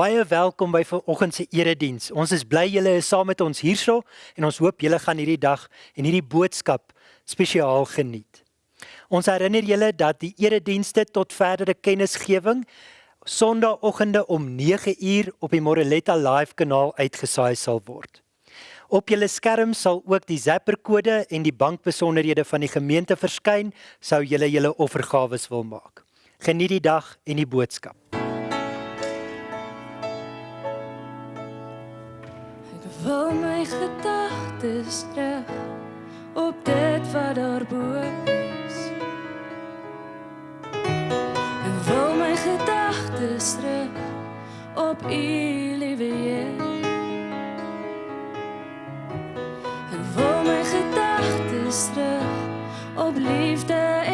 Baie welkom by vanoggend se erediens. Ons is bly julle is saam met ons hierso en ons hoop julle gaan hierdie dag en hierdie boodskap spesiaal geniet. Ons herinner julle dat die eredienste tot verdere kennisgewing Sondagoggende om 9uur op die Moreletta Live kanaal uitgesaai sal word. Op julle skerm sal ook die Zapper kode en die bankbesonderhede van die gemeente verskyn sou julle julle offergawe wil maak. Geniet die dag en die boodskap. My gedagtes terug op dit wat daarbo is. En wil my gedagtes terug op U liewe. En wil my gedagtes terug op liefde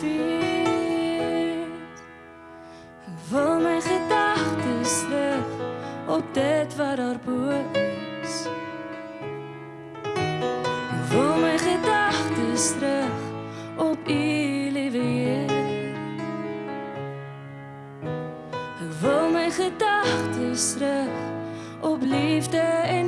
vuur. Mijn gedachten terug op dit wat er is. Vul mijn gedachten terug op iedereen, lieve mijn gedachten terug op liefde en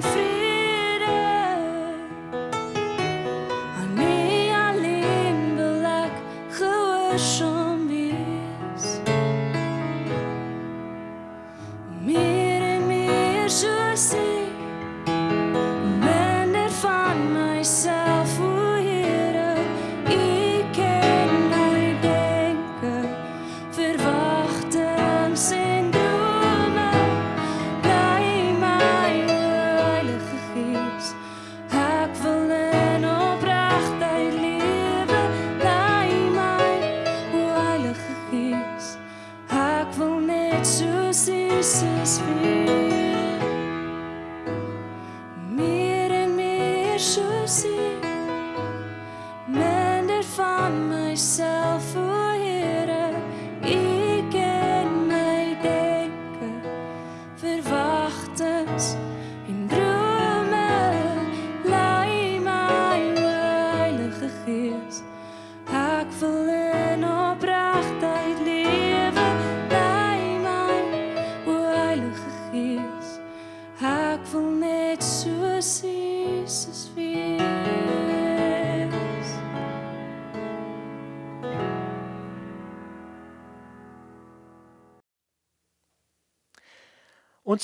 Ons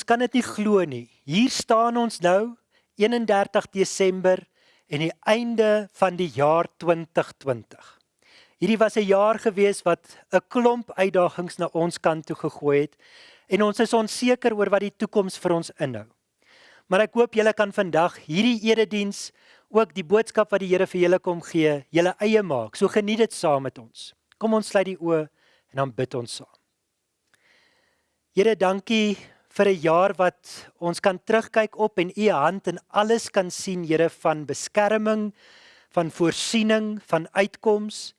kan dit nie glo nie. Hier staan ons nou 31 Desember en die einde van die jaar 2020. Hierdie was 'n jaar gewees wat 'n klomp uitdagings na ons kant toe gegooi het en ons is onseker oor wat die toekoms vir ons inhou. Maar ek hoop julle kan vandag hierdie erediens ook die boodskap wat die Here vir julle kom gee, julle eie maak. So geniet dit saam met ons. Kom ons sluit die oë en dan bid ons saam. Here, dankie vir 'n jaar wat ons kan terugkyk op en u hand in alles kan sien, Here, van beskerming, van voorsiening, van uitkoms.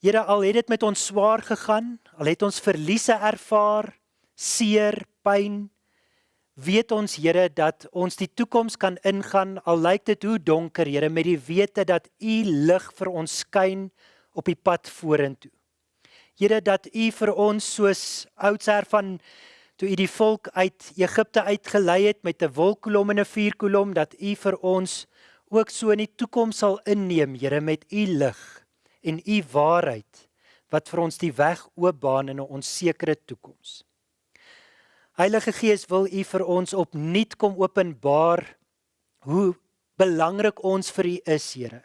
Here, al het dit met ons swaar gegaan, al het ons verliese ervaar, seer, pyn, weet ons Here dat ons die toekoms kan ingaan al lyk dit hoe donker, Here, met die wete dat u lig vir ons skyn op die pad vorentoe. Here dat u vir ons soos oudsher van toe u die volk uit Egipte uitgelei het met 'n wolkkolom en 'n vuurkolom dat u vir ons ook so in die toekoms sal inneem, Here, met u lig en u waarheid wat vir ons die weg oopbaan in 'n onsekere toekoms. Heilige Gees, wil u vir ons opnuut kom openbaar hoe belangrik ons vir u is, Here.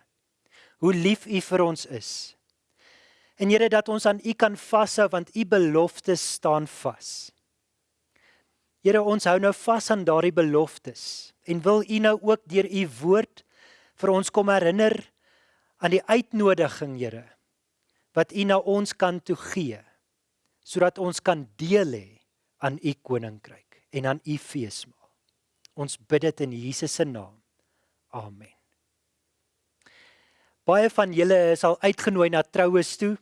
Hoe lief u vir ons is. En Here dat ons aan u kan vashou want u beloftes staan vas. Here, ons hou nou vas aan daardie beloftes en wil U nou ook deur U woord vir ons kom herinner aan die uitnodiging, Here, wat U na ons kan toe gee sodat ons kan deel hê aan U koninkryk en aan U feesmaal. Ons bid dit in Jesus se naam. Amen. Baie van julle is al uitgenooi na troues toe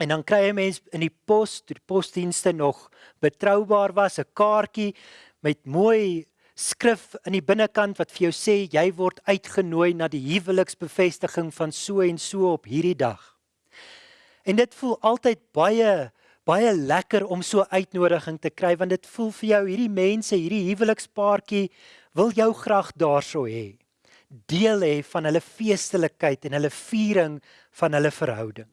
en dan kry jy mense in die pos, die posdienste nog betroubaar was 'n kaartjie met mooi skrif in die binnekant wat vir jou sê jy word uitgenooi na die huweliksbevestiging van so en so op hierdie dag. En dit voel altyd baie baie lekker om so uitnodiging te kry want dit voel vir jou hierdie mense, hierdie huwelikspaartjie wil jou graag daarso hê. Deel hê van hulle feestelikheid en hulle viering van hulle verhouding.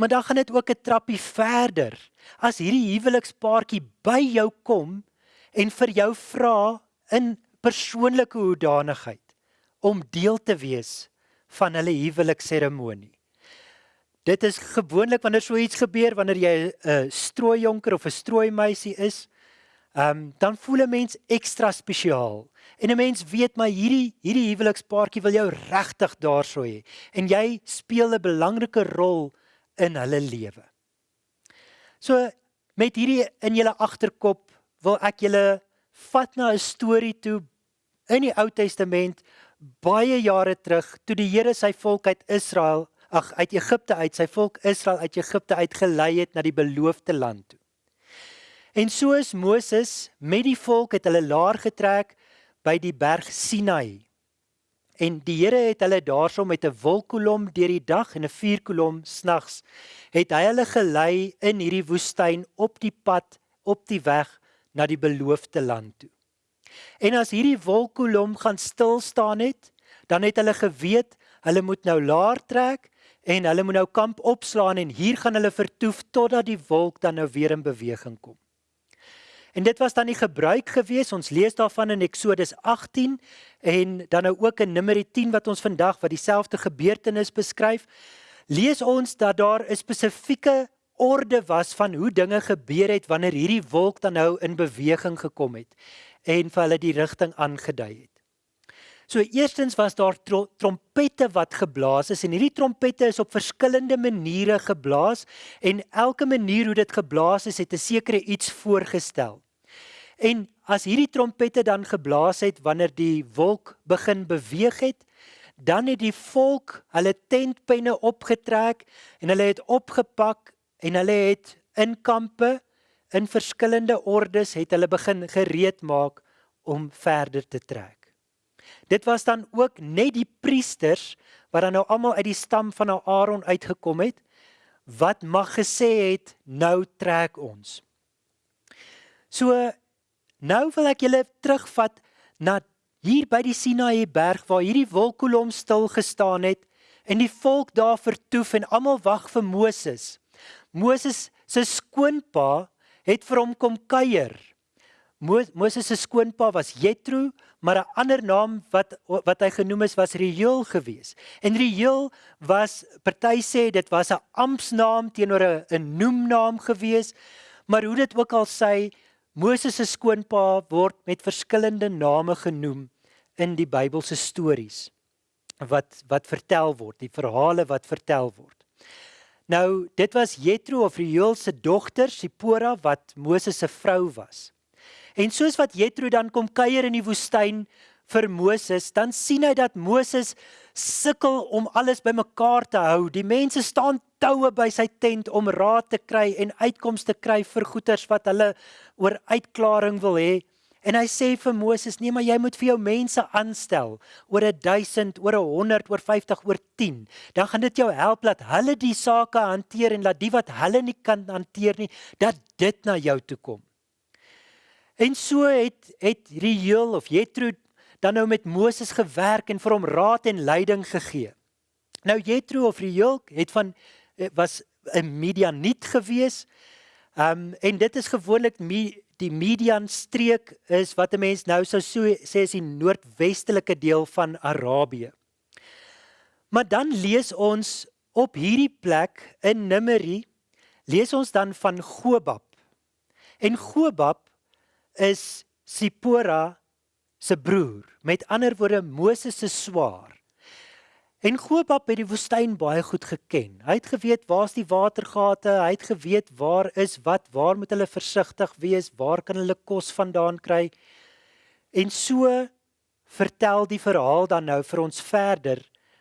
Maar dan gaan dit ook 'n trappie verder. As hierdie huwelikspaartjie by jou kom en vir jou vra in persoonlike hoedanigheid om deel te wees van hulle huwelikseremonie. Dit is gewoonlik wanneer so iets gebeur wanneer jy 'n strooijonker of 'n strooimeisie is, ehm um, dan voel 'n mens ekstra spesiaal. En 'n mens weet maar hierdie hierdie huwelikspaartjie wil jou regtig daarso hê en jy speel 'n belangrike rol in hulle lewe. So met hierdie in julle agterkop wil ek julle vat na 'n storie toe in die Ou Testament baie jare terug toe die Here sy volk uit Israel ag uit Egipte uit sy volk Israel uit Egipte uit gelei het na die beloofde land toe. En soos Moses met die volk het hulle laer getrek by die berg Sinai. En die Here het hulle daarso met 'n wolkkolom deur die dag en 'n vuurkolom snags het hy hulle gelei in hierdie woestyn op die pad op die weg na die beloofde land toe. En as hierdie wolkkolom gaan stil staan het, dan het hulle geweet hulle moet nou laer trek en hulle moet nou kamp opslaan en hier gaan hulle vertoef totdat die wolk dan nou weer in beweging kom. En dit was dan die gebruik gewees. Ons lees daarvan in Eksodus 18 en dan nou ook in Numeri 10 wat ons vandag wat dieselfde gebeurtenis beskryf. Lees ons dat daar 'n spesifieke orde was van hoe dinge gebeur het wanneer hierdie wolk dan nou in beweging gekom het en vir hulle die rigting aangedui het. So eerstens was daar tro trompette wat geblaas is en hierdie trompette is op verskillende maniere geblaas en elke manier hoe dit geblaas is het 'n sekere iets voorgestel. En as hierdie trompette dan geblaas het wanneer die wolk begin beweeg het, dan het die volk hulle tentpenne opgetrek en hulle het opgepak en hulle het in kampe in verskillende ordes het hulle begin gereed maak om verder te trek. Dit was dan ook net die priesters wat dan nou almal uit die stam van Aaron uitgekom het wat mag gesê het nou trek ons. So nou wil ek julle terugvat na hier by die Sinaï berg waar hierdie wolkkolom stil gestaan het en die volk daar vertoef en almal wag vir Moses. Moses se skoonpa het vir hom kom kuier. Moses se skoonpa was Jethro, maar 'n ander naam wat wat hy genoem is was Reuel gewees. En Reuel was party sê dit was 'n ampsnaam teenoor 'n 'n noemnaam gewees, maar hoe dit ook al sê, Moses se skoonpa word met verskillende name genoem in die Bybelse stories wat wat vertel word, die verhale wat vertel word. Nou, dit was Jethro of Reuel se dogter, Sipora wat Moses se vrou was. En soos wat Jethro dan kom kuier in die woestyn vir Moses, dan sien hy dat Moses sukkel om alles bymekaar te hou. Die mense staan toue by sy tent om raad te kry en uitkomste te kry vir goeters wat hulle oor uitklaring wil hê. En hy sê vir Moses: "Nee, maar jy moet vir jou mense aanstel oor 1000, oor 100, oor 50, oor 10. Dan gaan dit jou help dat hulle die sake hanteer en dat die wat hulle nie kan hanteer nie, dat dit na jou toe kom." En so het het Reuel of Jethro dan nou met Moses gewerk en vir hom raad en leiding gegee. Nou Jethro of Reuel het van eh, was 'n Midianiet gewees. Um en dit is gewoonlik die Midian streek is wat 'n mens nou sou so sê is die noordwestelike deel van Arabië. Maar dan lees ons op hierdie plek in Numeri lees ons dan van Gobab. En Gobab is Sipora se broer. Met ander woorde Moses se swaar. En Gobab het die woestyn baie goed geken. Hy het geweet waar's die watergate, hy het geweet waar is wat, waar moet hulle versigtig wees, waar kan hulle kos vandaan kry. En so vertel die verhaal dan nou vir ons verder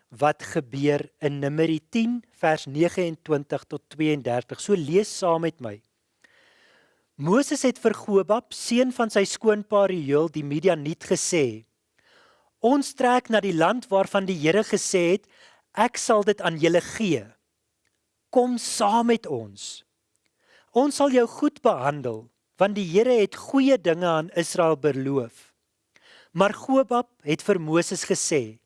wat gebeur in Numeri 10 vers 29 tot 32. So lees saam met my. Moses het vir Gobab, seun van sy skoonpa Reuel, die Midianiet gesê: Ons trek na die land waarvan die Here gesê het, ek sal dit aan julle gee. Kom saam met ons. Ons sal jou goed behandel, want die Here het goeie dinge aan Israel beloof. Maar Gobab het vir Moses gesê: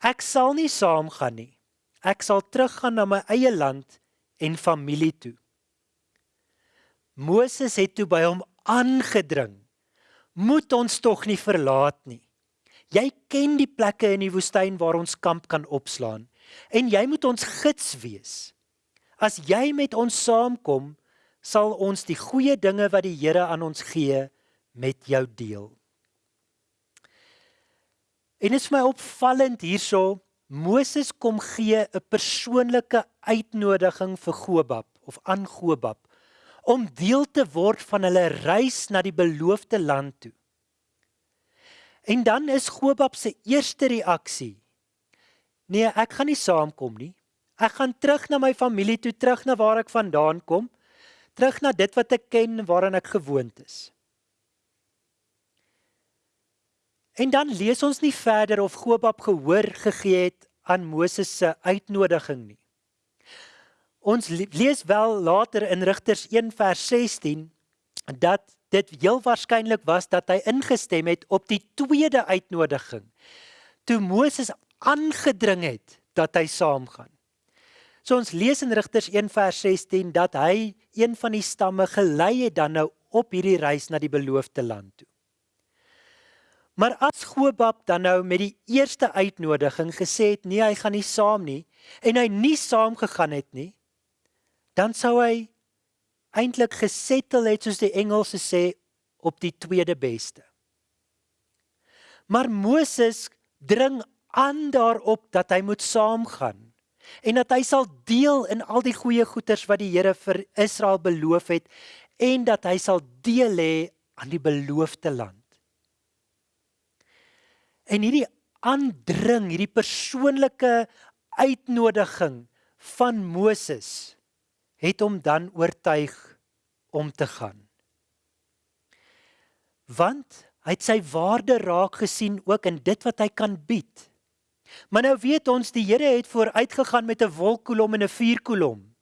Ek sal nie saamgaan nie. Ek sal teruggaan na my eie land en familie toe. Moses het toe by hom aangedring: Moet ons tog nie verlaat nie. Jy ken die plekke in die woestyn waar ons kamp kan opslaan en jy moet ons gids wees. As jy met ons saamkom, sal ons die goeie dinge wat die Here aan ons gee met jou deel. En dit is my opvallend hierso, Moses kom gee 'n persoonlike uitnodiging vir Gobab of aan Gobab om deel te word van hulle reis na die beloofde land toe. En dan is Gobab se eerste reaksie: Nee, ek gaan nie saamkom nie. Ek gaan terug na my familie toe, terug na waar ek vandaan kom, terug na dit wat ek ken, waaraan ek gewoond is. En dan lees ons nie verder of Gobab gehoor gegee het aan Moses se uitnodiging nie. Ons lees wel later in Rigters 1 vers 16 dat dit heel waarskynlik was dat hy ingestem het op die tweede uitnodiging toe Moses aangedring het dat hy saamgaan. So ons lees in Rigters 1 vers 16 dat hy een van die stamme gelei het dan nou op hierdie reis na die beloofde land toe. Maar as Gobab dan nou met die eerste uitnodiging gesê het nee, hy gaan nie saam nie en hy nie saam gegaan het nie, dan sou hy eintlik gesettel het soos die Engelse sê op die tweede beste. Maar Moses dring aan daarop dat hy moet saamgaan en dat hy sal deel in al die goeie goeders wat die Here vir Israel beloof het en dat hy sal deel hê aan die beloofde land. En hierdie aandring, hierdie persoonlike uitnodiging van Moses het hom dan oortuig om te gaan. Want hy het sy waarde raak gesien ook in dit wat hy kan bied. Maar nou weet ons die Here het vooruitgegaan met 'n wolkkolom en 'n vuurkolom.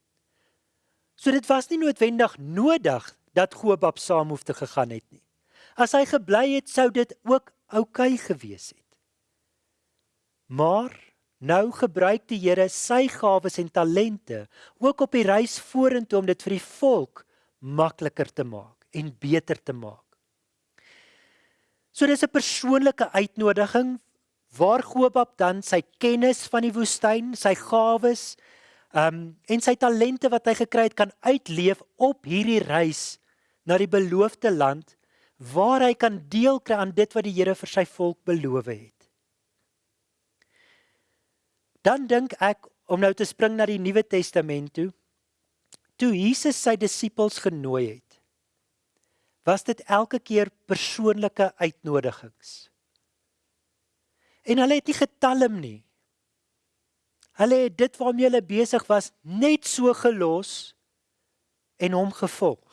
So dit was nie noodwendig nodig dat Gobab saam hoef te gegaan het nie. As hy gebly het, sou dit ook oukei okay gewees het. Maar Nou gebruik die Here sy gawes en talente ook op die reis vorentoe om dit vir die volk makliker te maak en beter te maak. So dis 'n persoonlike uitnodiging waar Gobab dan sy kennis van die woestyn, sy gawes, um, en sy talente wat hy gekry het kan uitleef op hierdie reis na die beloofde land waar hy kan deel kry aan dit wat die Here vir sy volk beloof het dan dink ek om nou te spring na die Nuwe Testament toe. Toe Jesus sy disippels genooi het, was dit elke keer persoonlike uitnodigings. En hulle het nie getalm nie. Hulle het dit waarmee hulle besig was net so gelos en hom gevolg.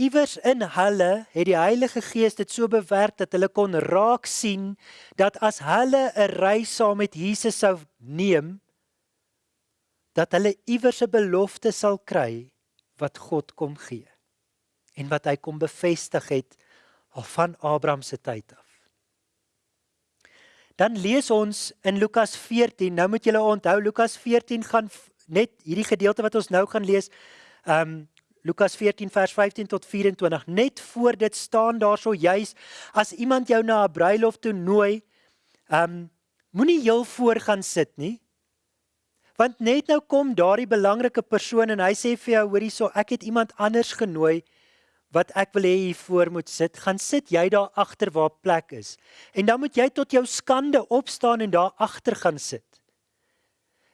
Iewers in hulle het die Heilige Gees dit so bewerk dat hulle kon raak sien dat as hulle 'n reis saam met Jesus sou neem dat hulle iewers 'n belofte sal kry wat God kom gee en wat hy kom bevestig het al van Abraham se tyd af. Dan lees ons in Lukas 14. Nou moet julle onthou Lukas 14 gaan net hierdie gedeelte wat ons nou gaan lees, ehm um, Lukas 14 vers 15 tot 24. Net voor dit staan daarso juis as iemand jou na 'n bruiloft toe nooi, ehm um, moenie heel voor gaan sit nie. Want net nou kom daardie belangrike persoon en hy sê vir jou, hoorie so, ek het iemand anders genooi wat ek wil hê hier voor moet sit. Gaan sit jy daar agter waar plek is. En dan moet jy tot jou skande opstaan en daar agter gaan sit.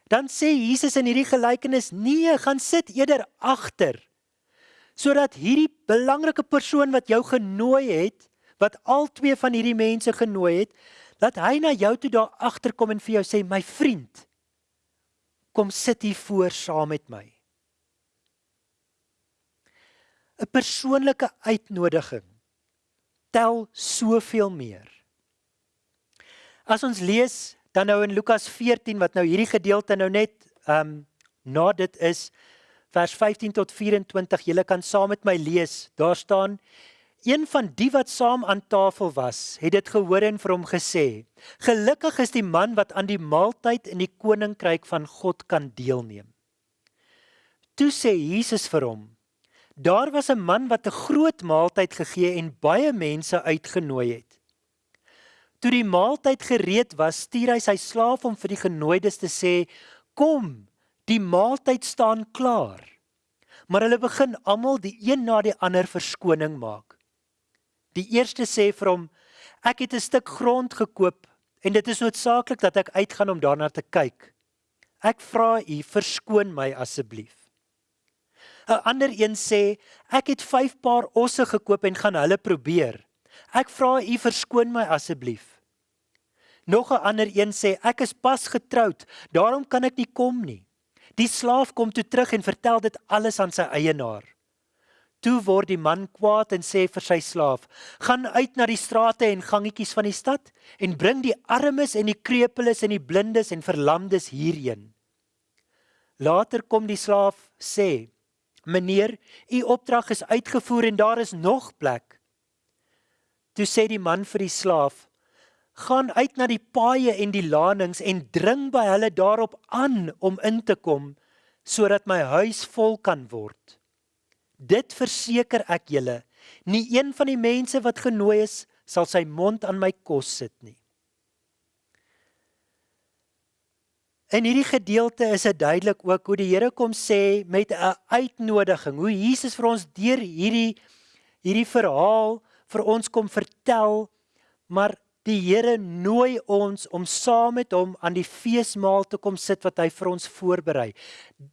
Dan sê Jesus in hierdie gelykenis: "Nee, gaan sit eerder agter." Sodat hierdie belangrike persoon wat jou genooi het, wat al twee van hierdie mense genooi het, dat hy na jou toe daar agterkom en vir jou sê: "My vriend, kom sit hier voor saam met my." 'n Persoonlike uitnodiging tel soveel meer. As ons lees dan nou in Lukas 14 wat nou hierdie gedeelte nou net ehm um, na dit is vers 15 tot 24, julle kan saam met my lees. Daar staan Een van die wat saam aan tafel was, het dit gehoor en vir hom gesê: "Gelukkig is die man wat aan die maaltyd in die koninkryk van God kan deelneem." Toe sê Jesus vir hom: "Daar was 'n man wat 'n groot maaltyd gegee en baie mense uitgenooi het. Toe die maaltyd gereed was, stuur hy sy slaaf om vir die genooides te sê: "Kom, die maaltyd staan klaar." Maar hulle begin almal die een na die ander verskoning maak. Die eerste sê vir hom: "Ek het 'n stuk grond gekoop en dit is noodsaaklik dat ek uitgaan om daarna te kyk. Ek vra u, verskoon my asseblief." 'n Ander een sê: "Ek het 5 paar osse gekoop en gaan hulle probeer. Ek vra u, verskoon my asseblief." Nog 'n ander een sê: "Ek is pas getroud, daarom kan ek nie kom nie." Die slaaf kom toe terug en vertel dit alles aan sy eienaar. Toe word die man kwaad en sê vir sy slaaf: "Gaan uit na die strate en gangetjies van die stad en bring die armes en die krepeles en die blindes en verlamdes hierheen." Later kom die slaaf sê: "Meneer, u opdrag is uitgevoer en daar is nog plek." Toe sê die man vir die slaaf: "Gaan uit na die paaie en die lanings en dring by hulle daarop aan om in te kom sodat my huis vol kan word." Dit verseker ek julle, nie een van die mense wat genooi is, sal sy mond aan my kos sit nie. In hierdie gedeelte is dit duidelik ook hoe die Here kom sê met 'n uitnodiging, hoe Jesus vir ons deur hierdie hierdie verhaal vir ons kom vertel, maar Die Here nooi ons om saam met hom aan die feesmaal te kom sit wat hy vir ons voorberei.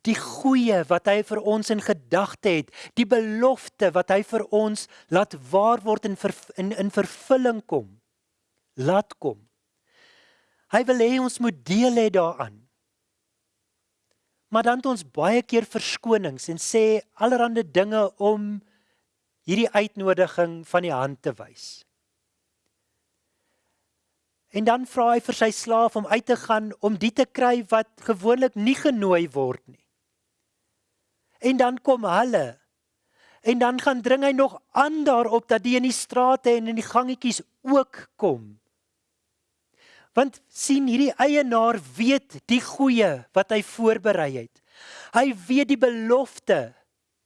Die goeie wat hy vir ons in gedagte het, die belofte wat hy vir ons laat waar word en in in vervulling kom. Laat kom. Hy wil hê ons moet deel hê daaraan. Maar dan het ons baie keer verskonings en sê allerlei dinge om hierdie uitnodiging van die hand te wys. En dan vra hy vir sy slaaf om uit te gaan om die te kry wat gewoonlik nie genooi word nie. En dan kom hulle. En dan gaan dring hy nog aan daarop dat die in die strate en in die gangetjies ook kom. Want sien hierdie eienaar weet die goeie wat hy voorberei het. Hy weet die belofte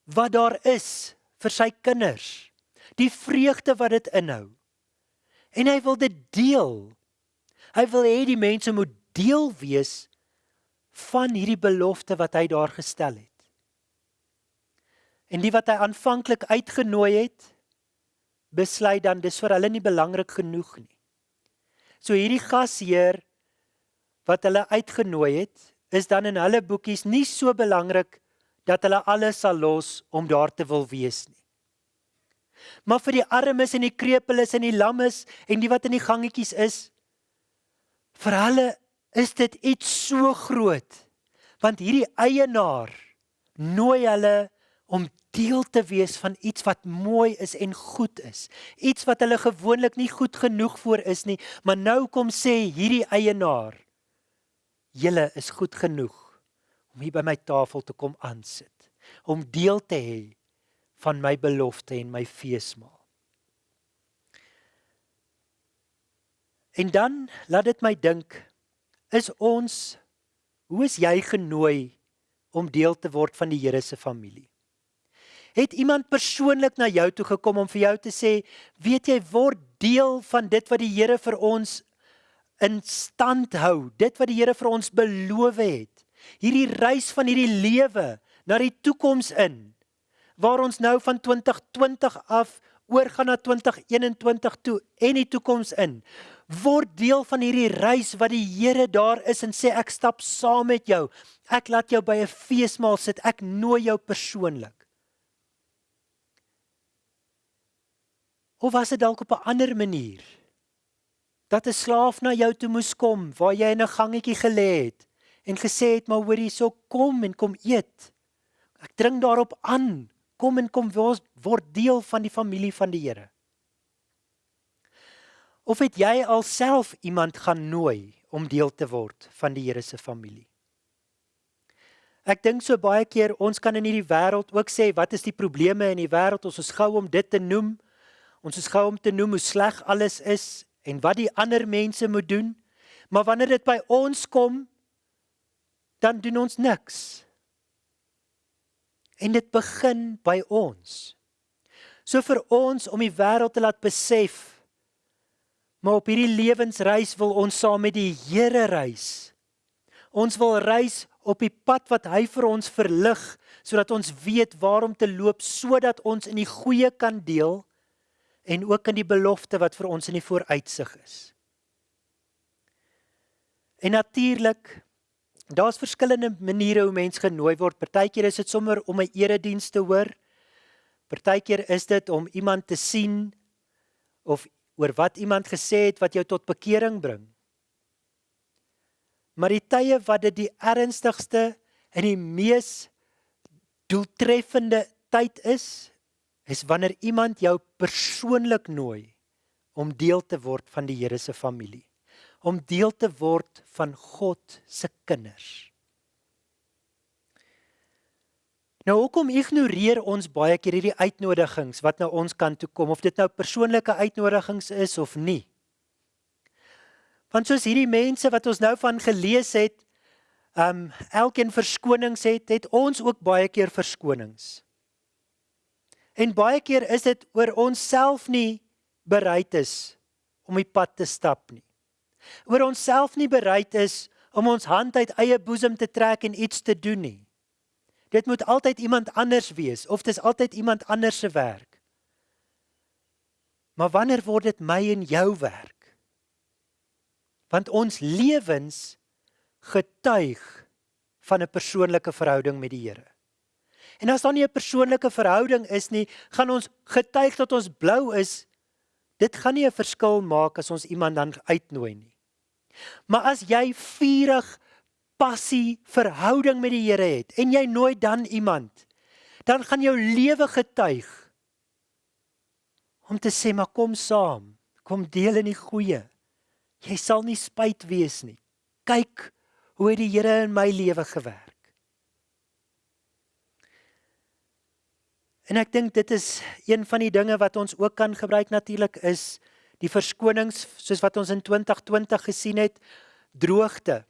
wat daar is vir sy kinders. Die vreugde wat dit inhou. En hy wil dit deel Hy wil hê die mense moet deel wees van hierdie belofte wat hy daar gestel het. En die wat hy aanvanklik uitgenooi het, besluit dan dis vir hulle nie belangrik genoeg nie. So hierdie gasheer wat hulle uitgenooi het, is dan in hulle boekies nie so belangrik dat hulle alles sal los om daar te wil wees nie. Maar vir die armes en die krepeles en die lammes en die wat in die gangetjies is, Vir hulle is dit iets so groot want hierdie eienaar nooi hulle om deel te wees van iets wat mooi is en goed is. Iets wat hulle gewoonlik nie goed genoeg voor is nie, maar nou kom sê hierdie eienaar julle is goed genoeg om hier by my tafel te kom aansit, om deel te hê van my belofte en my feesmaal. En dan laat dit my dink, is ons hoe is jy genooi om deel te word van die Here se familie? Het iemand persoonlik na jou toe gekom om vir jou te sê, weet jy word deel van dit wat die Here vir ons in stand hou, dit wat die Here vir ons beloof het. Hierdie reis van hierdie lewe na die toekoms in waar ons nou van 2020 af oorgaan na 2021 toe en die toekoms in word deel van hierdie reis wat die Here daar is en sê ek stap saam met jou. Ek laat jou by 'n feesmaal sit. Ek nooi jou persoonlik. Of was dit dalk op 'n ander manier? Dat 'n slaaf na jou toe moes kom waar jy in 'n gangetjie gelê het en gesê het maar hoor hierso kom en kom eet. Ek dring daarop aan. Kom en kom word deel van die familie van die Here. Of het jy alself iemand gaan nooi om deel te word van die Here se familie? Ek dink so baie keer ons kan in hierdie wêreld ook sê wat is die probleme in die wêreld? Ons is gou om dit te noem. Ons is gou om te noem hoe sleg alles is en wat die ander mense moet doen. Maar wanneer dit by ons kom, dan doen ons niks. En dit begin by ons. So vir ons om die wêreld te laat besef, maar op hierdie lewensreis wil ons saam met die Here reis. Ons wil reis op die pad wat hy vir ons verlig sodat ons weet waar om te loop sodat ons in die goeie kan deel en ook in die belofte wat vir ons in die vooruitsig is. En natuurlik daar's verskillende maniere hoe mens genooi word. Partykeer is dit sommer om 'n erediens te hoor. Partykeer is dit om iemand te sien of oor wat iemand gesê het wat jou tot bekering bring. Maar die tye wat dit die ernstigste en die mees doeltreffende tyd is, is wanneer iemand jou persoonlik nooi om deel te word van die Here se familie, om deel te word van God se kinders. Nou hoekom ignoreer ons baie keer hierdie uitnodigings wat na ons kant toe kom of dit nou persoonlike uitnodigings is of nie? Want soos hierdie mense wat ons nou van gelees het, ehm um, elkeen verskonings het, het ons ook baie keer verskonings. En baie keer is dit oor onsself nie bereid is om die pad te stap nie. Oor onsself nie bereid is om ons hand uit eie boesem te trek en iets te doen nie. Dit moet altyd iemand anders wees of dit is altyd iemand anders se werk. Maar wanneer word dit my en jou werk? Want ons lewens getuig van 'n persoonlike verhouding met die Here. En as daar nie 'n persoonlike verhouding is nie, gaan ons getuig dat ons blou is. Dit gaan nie 'n verskil maak as ons iemand dan uitnooi nie. Maar as jy vurig passie verhouding met die Here het en jy nooi dan iemand, dan gaan jou lewe getuig om te sê maar kom saam, kom deel in die goeie. Jy sal nie spyt wees nie. Kyk hoe die Here in my lewe gewerk. En ek dink dit is een van die dinge wat ons ook kan gebruik natuurlik is die verskonings soos wat ons in 2020 gesien het droogte.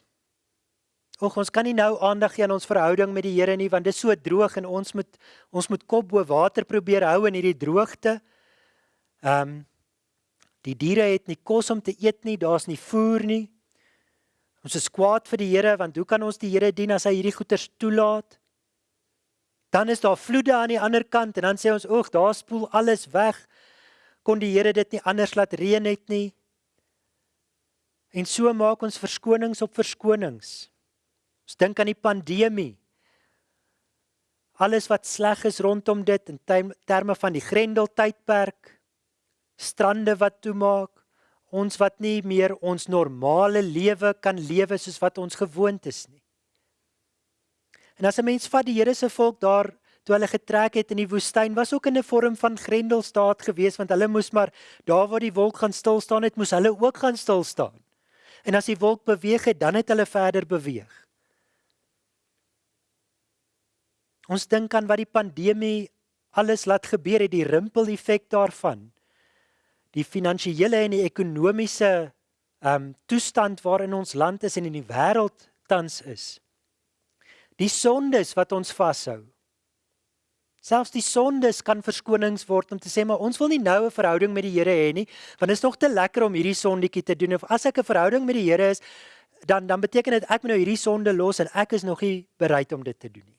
Och ons kan nie nou aandag gee aan ons verhouding met die Here nie want dit is so droog en ons moet ons moet kop bo water probeer hou in hierdie droogte. Ehm um, die diere het nie kos om te eet nie, daar's nie voer nie. Ons is kwaad vir die Here want hoe kan ons die Here dien as hy hierdie goeters toelaat? Dan is daar vloede aan die ander kant en dan sê ons oeg, daar spoel alles weg. Kon die Here dit nie anders laat reën het nie? En so maak ons verskonings op verskonings. Ons dink aan die pandemie. Alles wat sleg is rondom dit in terme van die Grendel tydperk, strande wat toemaak, ons wat nie meer ons normale lewe kan lewe soos wat ons gewoond is nie. En as 'n mens vat die Here se volk daar toe hulle getrek het in die woestyn, was ook in 'n vorm van grendelstaat geweest want hulle moes maar daar waar die wolk gaan stil staan het, moes hulle ook gaan stil staan. En as die wolk beweeg het, dan het hulle verder beweeg. Ons dink aan wat die pandemie alles laat gebeur het, die rimpel-effek daarvan. Die finansiële en die ekonomiese ehm um, toestand waarin ons land is en in die wêreld tans is. Die sondes wat ons vashou. Selfs die sondes kan verskonings word om te sê maar ons wil nie nou 'n verhouding met die Here hê nie, want dit is nog te lekker om hierdie sondetjie te doen of as ek 'n verhouding met die Here is, dan dan beteken dit ek moet nou hierdie sonde los en ek is nog nie bereid om dit te doen nie.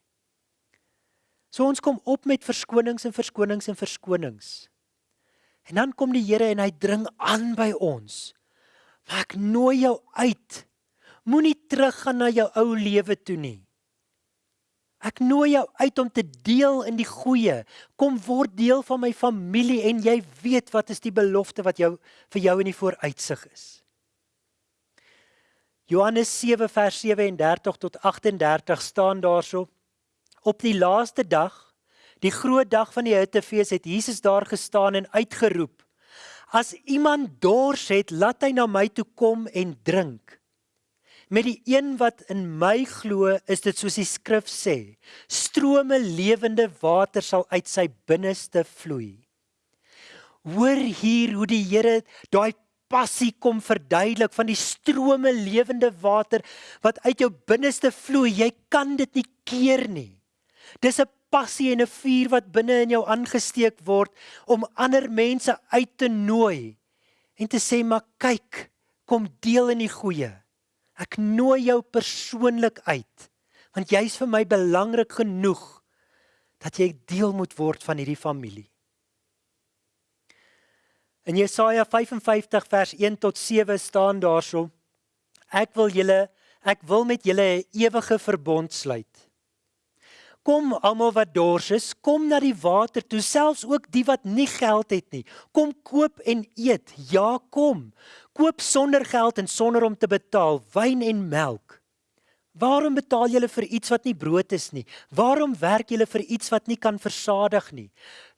So ons kom op met verskonings en verskonings en verskonings. En dan kom die Here en hy dring aan by ons. Maar ek nooi jou uit. Moenie teruggaan na jou ou lewe toe nie. Ek nooi jou uit om te deel in die goeie. Kom word deel van my familie en jy weet wat is die belofte wat jou vir jou in die vooruitsig is. Johannes 7 vers 37 tot 38 staan daarso. Op die laaste dag, die groot dag van die Hittefees, het Jesus daar gestaan en uitgeroep: As iemand dors het, laat hy na my toe kom en drink. Met die een wat in my glo, is dit soos die skrif sê: Strome lewende water sal uit sy binneste vloei. Hoor hier hoe die Here daai passie kom verduidelik van die strome lewende water wat uit jou binneste vloei. Jy kan dit nie keer nie. Dis 'n passie en 'n vuur wat binne in jou aangesteek word om ander mense uit te nooi en te sê maar kyk, kom deel in die goeie. Ek nooi jou persoonlik uit want jy's vir my belangrik genoeg dat jy deel moet word van hierdie familie. In Jesaja 55 vers 1 tot 7 staan daarso: Ek wil julle ek wil met julle 'n ewige verbond sluit. Kom almal wat dors is, kom na die water toe, selfs ook die wat nie geld het nie. Kom koop en eet. Ja, kom. Koop sonder geld en sonder om te betaal wyn en melk. Waarom betaal julle vir iets wat nie brood is nie? Waarom werk julle vir iets wat nie kan versadig nie?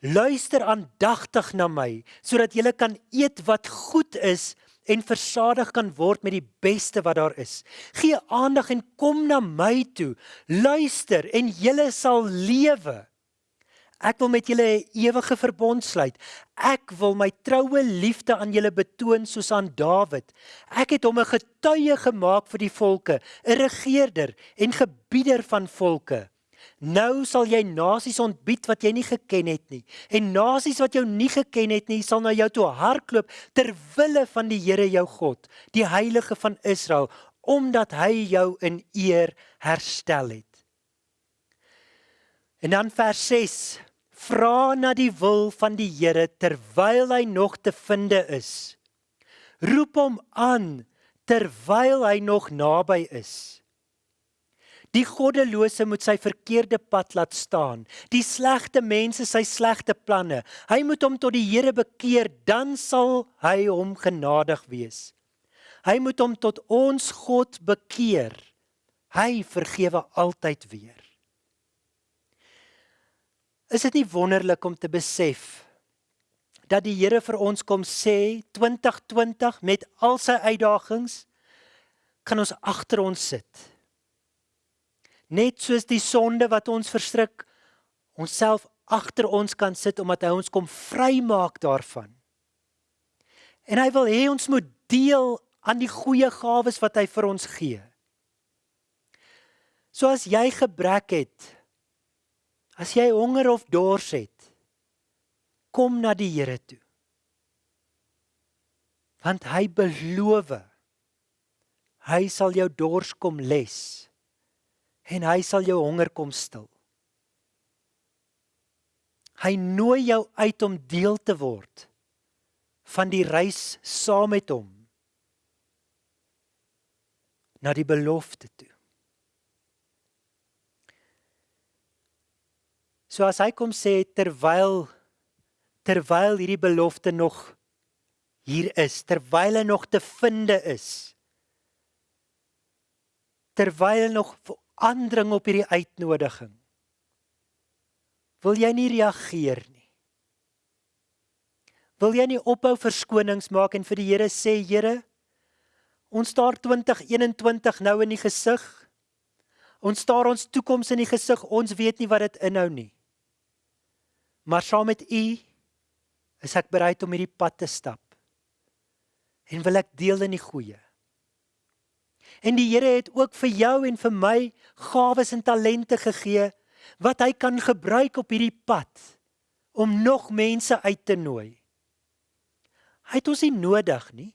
Luister aandagtig na my sodat julle kan eet wat goed is en versadig kan word met die beste wat daar is. Gee aandag en kom na my toe. Luister en julle sal lewe. Ek wil met julle 'n ewige verbond sluit. Ek wil my troue liefde aan julle betoon soos aan Dawid. Ek het hom 'n getuie gemaak vir die volke, 'n regerder en gebieder van volke. Nou sal jy nasies ontbied wat jy nie geken het nie. En nasies wat jou nie geken het nie, sal na jou toe hardloop ter wille van die Here jou God, die Heilige van Israel, omdat hy jou in eer herstel het. En dan vers 6: Vra na die wil van die Here terwyl hy nog te finde is. Roep hom aan terwyl hy nog naby is. Die goddelose moet sy verkeerde pad laat staan. Die slegte mense sy slegte planne. Hy moet hom tot die Here bekeer, dan sal hy hom genadig wees. Hy moet hom tot ons God bekeer. Hy vergewe altyd weer. Is dit nie wonderlik om te besef dat die Here vir ons kom sê 2020 met al sy uitdagings kan ons agter ons sit net soos die sonde wat ons verstrik onsself agter ons kan sit omdat hy ons kom vrymaak daarvan. En hy wil hê ons moet deel aan die goeie gawes wat hy vir ons gee. So as jy gebrek het, as jy honger of dors het, kom na die Here toe. Want hy beloof hy sal jou dors kom les en hy sal jou honger kom stil. Hy nooi jou uit om deel te word van die reis saam met hom na die belofte toe. So as hy kom sê terwyl terwyl hierdie belofte nog hier is, terwyl hy nog te finde is, terwyl nog aandring op hierdie uitnodiging. Wil jy nie reageer nie? Wil jy nie ophou verskonings maak en vir die Here sê, Here, ons staar 2021 nou in die gesig. Ons staar ons toekoms in die gesig. Ons weet nie wat dit inhou nie. Maar saam met U is ek bereid om hierdie pad te stap. En wil ek deel in die goeie. En die Here het ook vir jou en vir my gawes en talente gegee wat hy kan gebruik op hierdie pad om nog mense uit te nooi. Hy het ons nie nodig nie.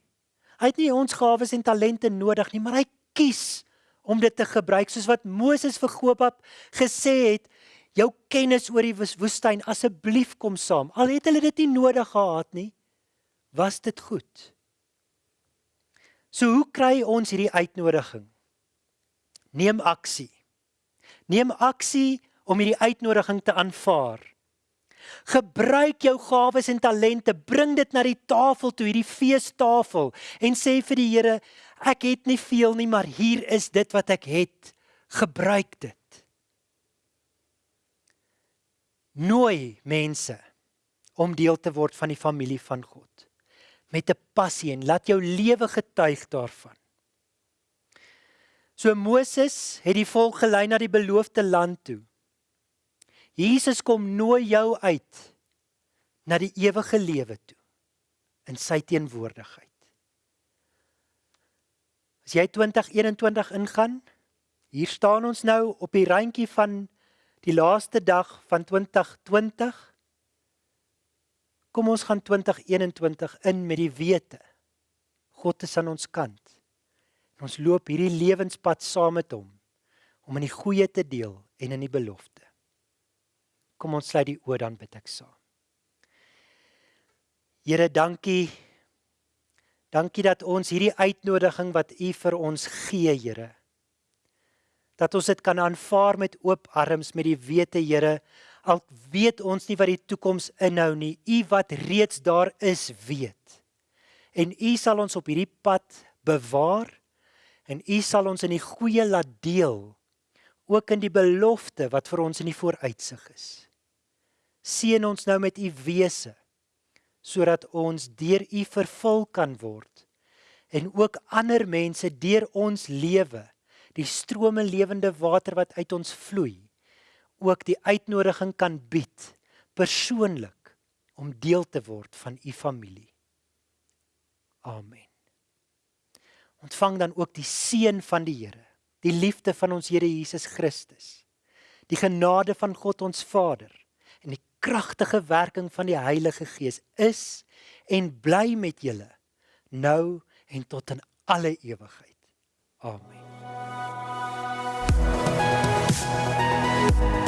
Hy het nie ons gawes en talente nodig nie, maar hy kies om dit te gebruik soos wat Moses vir Gobab gesê het, jou kennis oor die woestyn asseblief kom saam. Al het hulle dit nie nodig gehad nie, was dit goed. So hoe kry ons hierdie uitnodiging? Neem aksie. Neem aksie om hierdie uitnodiging te aanvaar. Gebruik jou gawes en talente, bring dit na die tafel toe, hierdie feestafel en sê vir die Here, ek het nie veel nie, maar hier is dit wat ek het. Gebruik dit. Nooi mense om deel te word van die familie van God met 'n passie en laat jou lewe getuig daarvan. So Moses het die volk gelei na die beloofde land toe. Jesus kom nooi jou uit na die ewige lewe toe in sy teenwoordigheid. As jy 2021 ingaan, hier staan ons nou op die randjie van die laaste dag van 2020. Kom ons gaan 2021 in met die wete God is aan ons kant. En ons loop hierdie lewenspad saam met hom om in die goeie te deel en in die belofte. Kom ons sluit die oë dan bid ek saam. Here, dankie. Dankie dat ons hierdie uitnodiging wat U vir ons gee, Here. Dat ons dit kan aanvaar met oop arms met die wete, Here, al weet ons nie wat die toekoms inhou nie. U wat reeds daar is, weet. En U sal ons op hierdie pad bewaar en U sal ons in die goeie laat deel ook in die belofte wat vir ons in die vooruitsig is. Seën ons nou met u wese sodat ons deur u vervul kan word en ook ander mense deur ons lewe die strome lewende water wat uit ons vloei ook die uitnodiging kan bied persoonlik om deel te word van u familie. Amen ontvang dan ook die seën van die Here, die liefde van ons Here Jesus Christus, die genade van God ons Vader en die kragtige werking van die Heilige Gees is en bly met julle nou en tot in alle ewigheid. Amen. You.